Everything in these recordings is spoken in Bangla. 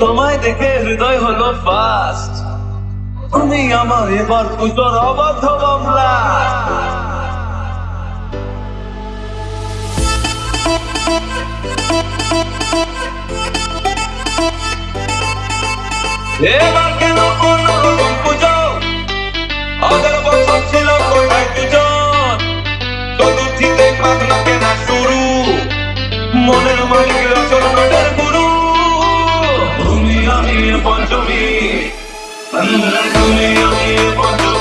তোমায় দেখে হৃদয় হলো ফাস্ট তুমি আমার এবার পুজোর অবাধ মামলা এবার কেন কোনো Only, only, only,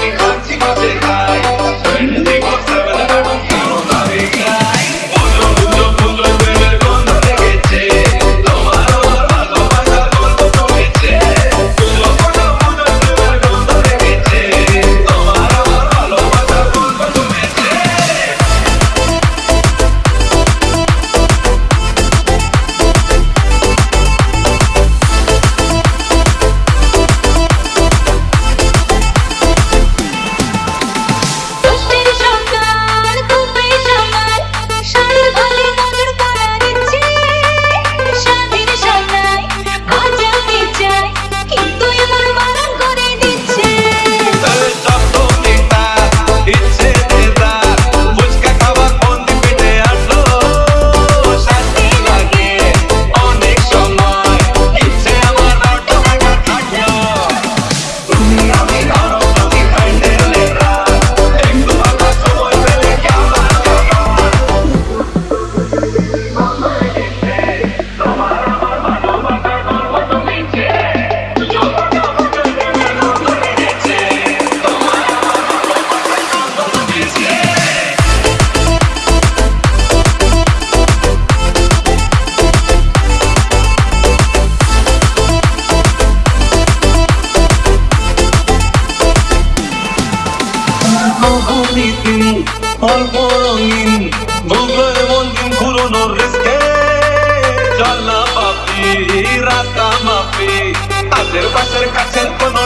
Almonin, doble mondin kuro no riske Jalla papi, rasta mafi Tazer pasher kacher kono